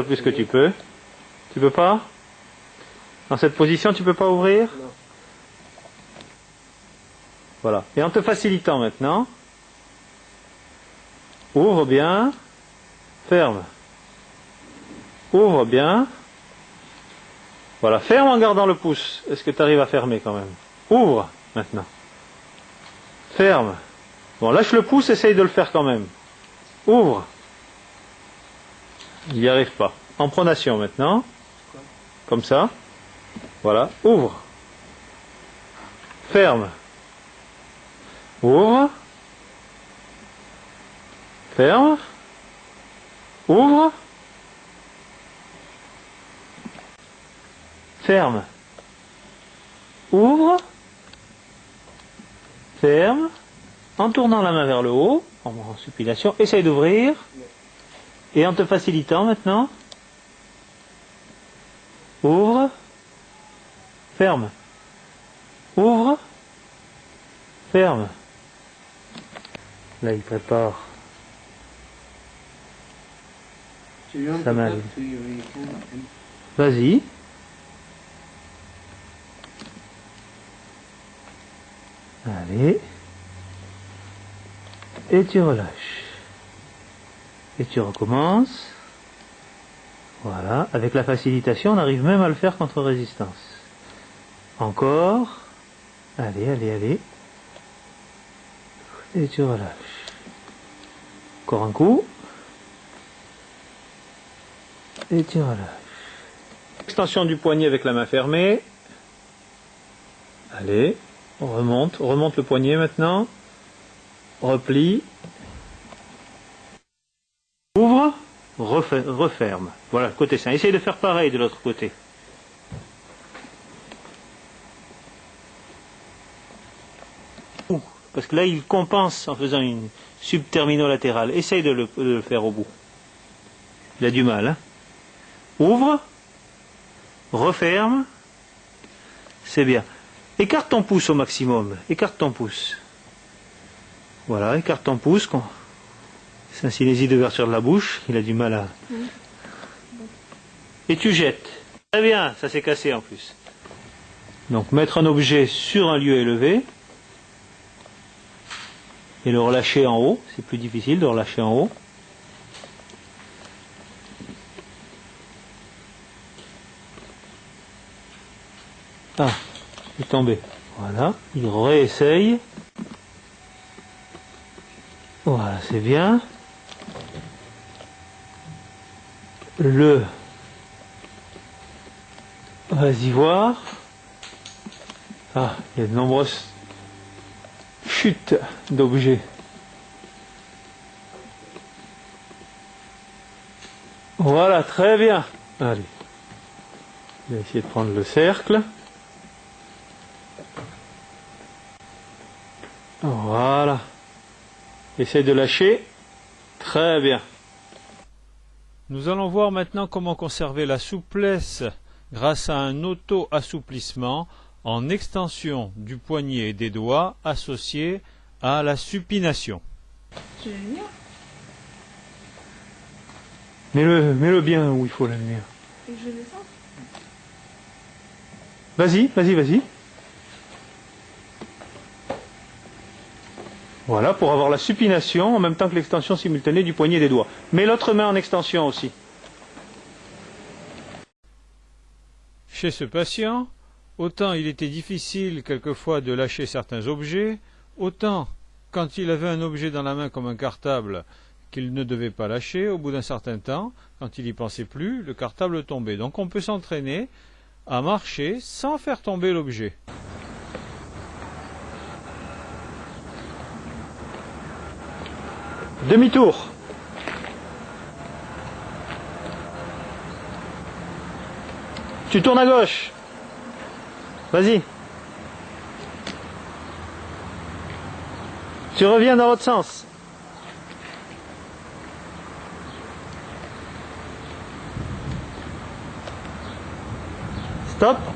le plus que tu peux. Tu peux pas Dans cette position, tu peux pas ouvrir Non. Voilà. Et en te facilitant maintenant, ouvre bien, ferme. Ouvre bien. Voilà, ferme en gardant le pouce. Est-ce que tu arrives à fermer quand même? Ouvre maintenant. Ferme. Bon, lâche le pouce, essaye de le faire quand même. Ouvre. Il n'y arrive pas. En pronation maintenant. Comme ça. Voilà. Ouvre. Ferme. Ouvre. Ferme. Ouvre. Ferme. Ouvre. Ferme. En tournant la main vers le haut, en supination, essaye d'ouvrir. Et en te facilitant maintenant. Ouvre. Ferme. Ouvre. Ferme. Là, il prépare Ça m'arrive. Vas-y. Allez. Et tu relâches. Et tu recommences. Voilà. Avec la facilitation, on arrive même à le faire contre résistance. Encore. Allez, allez, allez. Et tu relâches. Encore un coup. Et tu relâches. Extension du poignet avec la main fermée. Allez, on remonte, on remonte le poignet maintenant. Replie. Ouvre, refer- referme. Voilà, côté sain. Essaye de faire pareil de l'autre côté. Parce que là, il compense en faisant une subtermino-latérale. Essaye de le, de le faire au bout. Il a du mal. Hein Ouvre, referme, c'est bien. Écarte ton pouce au maximum, écarte ton pouce. Voilà, écarte ton pouce. C'est un cinésie d'ouverture de la bouche, il a du mal à... Et tu jettes. Très bien, ça s'est cassé en plus. Donc mettre un objet sur un lieu élevé et le relâcher en haut, c'est plus difficile de relâcher en haut. Ah, il est tombé. Voilà, il réessaye. Voilà, c'est bien. Le. Vas-y voir. Ah, il y a de nombreuses chutes d'objets. Voilà, très bien. Allez. Je vais essayer de prendre le cercle. Voilà. Essaye de lâcher. Très bien. Nous allons voir maintenant comment conserver la souplesse grâce à un auto-assouplissement en extension du poignet et des doigts associé à la supination. Tu venir Mets-le mets-le bien où il faut la lumière. Et je descends Vas-y, vas-y, vas-y. Voilà, pour avoir la supination en même temps que l'extension simultanée du poignet et des doigts. Mets l'autre main en extension aussi. Chez ce patient, autant il était difficile quelquefois de lâcher certains objets, autant quand il avait un objet dans la main comme un cartable qu'il ne devait pas lâcher, au bout d'un certain temps, quand il y pensait plus, le cartable tombait. Donc on peut s'entraîner à marcher sans faire tomber l'objet. Demi-tour. Tu tournes à gauche. Vas-y. Tu reviens dans l'autre sens. Stop.